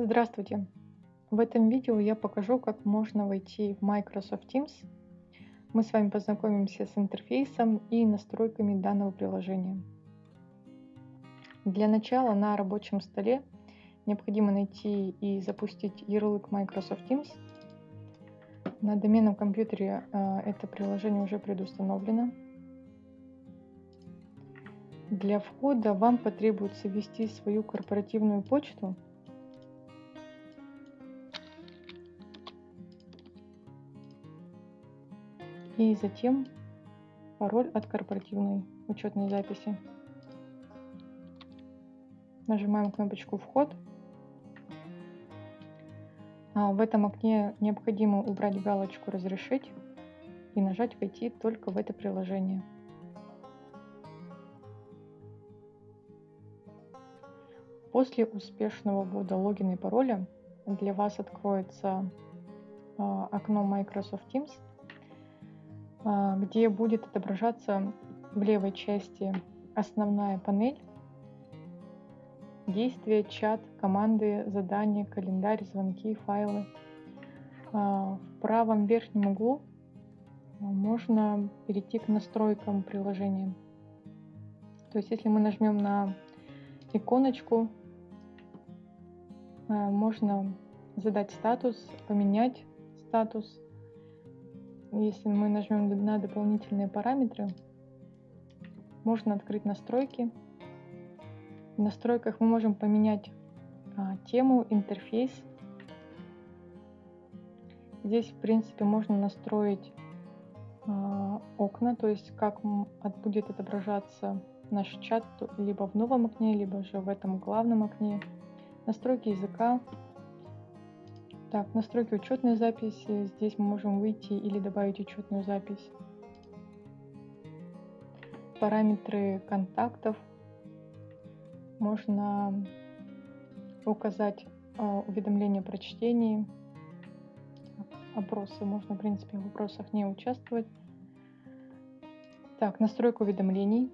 Здравствуйте! В этом видео я покажу, как можно войти в Microsoft Teams. Мы с вами познакомимся с интерфейсом и настройками данного приложения. Для начала на рабочем столе необходимо найти и запустить ярлык Microsoft Teams. На доменном компьютере э, это приложение уже предустановлено. Для входа вам потребуется ввести свою корпоративную почту – и затем пароль от корпоративной учетной записи. Нажимаем кнопочку «Вход». А в этом окне необходимо убрать галочку «Разрешить» и нажать «Войти только в это приложение». После успешного ввода логина и пароля для вас откроется а, окно Microsoft Teams – где будет отображаться в левой части основная панель, действия, чат, команды, задания, календарь, звонки, файлы. А, в правом верхнем углу а, можно перейти к настройкам приложения. То есть если мы нажмем на иконочку, можно задать статус, поменять статус, если мы нажмем на дополнительные параметры, можно открыть настройки. В настройках мы можем поменять а, тему, интерфейс. Здесь, в принципе, можно настроить а, окна, то есть как будет отображаться наш чат либо в новом окне, либо же в этом главном окне. Настройки языка, так, настройки учетной записи. Здесь мы можем выйти или добавить учетную запись. Параметры контактов. Можно указать э, уведомления про чтение. Опросы. Можно, в принципе, в вопросах не участвовать. Так, настройка уведомлений.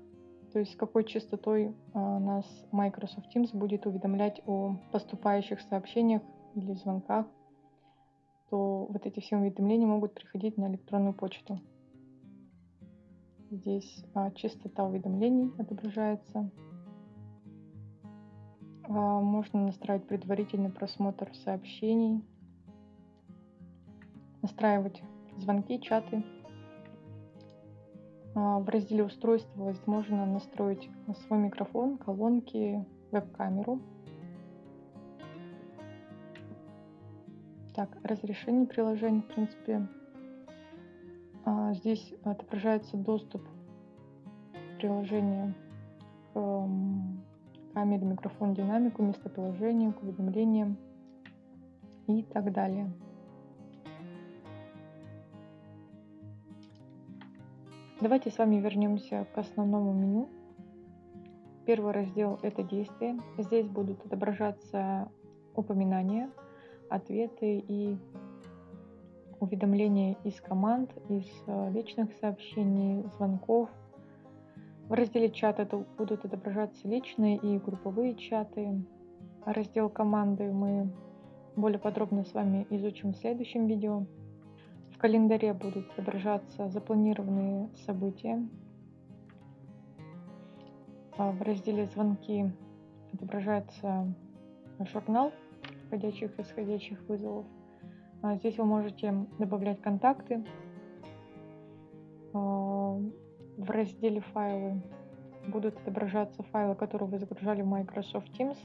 То есть с какой частотой э, нас Microsoft Teams будет уведомлять о поступающих сообщениях или звонках то вот эти все уведомления могут приходить на электронную почту. Здесь а, частота уведомлений отображается. А, можно настраивать предварительный просмотр сообщений, настраивать звонки, чаты. А, в разделе устройства можно настроить свой микрофон, колонки, веб-камеру. Так, разрешение приложения, в принципе, а, здесь отображается доступ приложения к камере, микрофон, динамику, местоположению, к уведомлениям и так далее. Давайте с вами вернемся к основному меню. Первый раздел – это действия. Здесь будут отображаться упоминания – ответы и уведомления из команд, из э, личных сообщений, звонков. В разделе чат это будут отображаться личные и групповые чаты. Раздел команды мы более подробно с вами изучим в следующем видео. В календаре будут отображаться запланированные события. А в разделе «Звонки» отображается журнал входящих и исходящих вызовов. А здесь вы можете добавлять контакты. А, в разделе «Файлы» будут отображаться файлы, которые вы загружали в Microsoft Teams,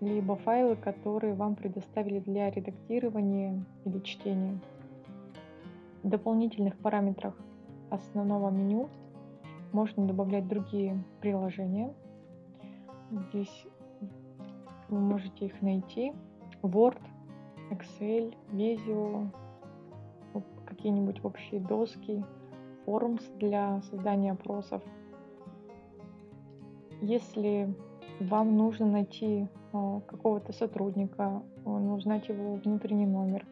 либо файлы, которые вам предоставили для редактирования или чтения. В дополнительных параметрах основного меню можно добавлять другие приложения. Здесь вы можете их найти. Word, Excel, Visio, какие-нибудь общие доски, Forms для создания опросов. Если вам нужно найти а, какого-то сотрудника, ну, узнать его внутренний номер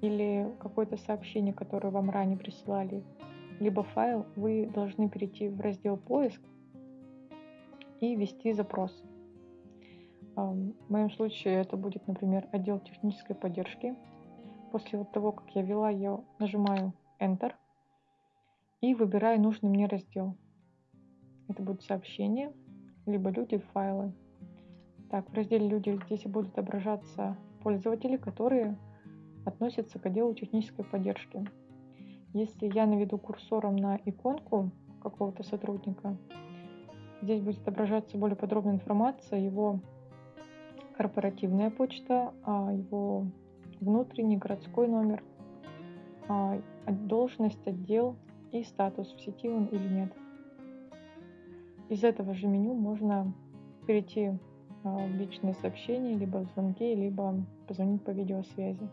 или какое-то сообщение, которое вам ранее присылали, либо файл, вы должны перейти в раздел «Поиск» и ввести запрос. В моем случае это будет, например, отдел технической поддержки. После вот того, как я ввела, я нажимаю Enter и выбираю нужный мне раздел. Это будут сообщения, либо люди, файлы. Так, в разделе «Люди» здесь будут отображаться пользователи, которые относятся к отделу технической поддержки. Если я наведу курсором на иконку какого-то сотрудника, здесь будет отображаться более подробная информация, его корпоративная почта, а его внутренний городской номер, а, должность, отдел и статус, в сети он или нет. Из этого же меню можно перейти а, в личные сообщения, либо в звонки, либо позвонить по видеосвязи.